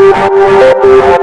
Thank